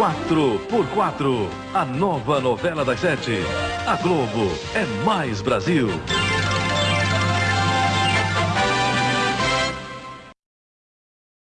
4x4, a nova novela das sete. A Globo é mais Brasil.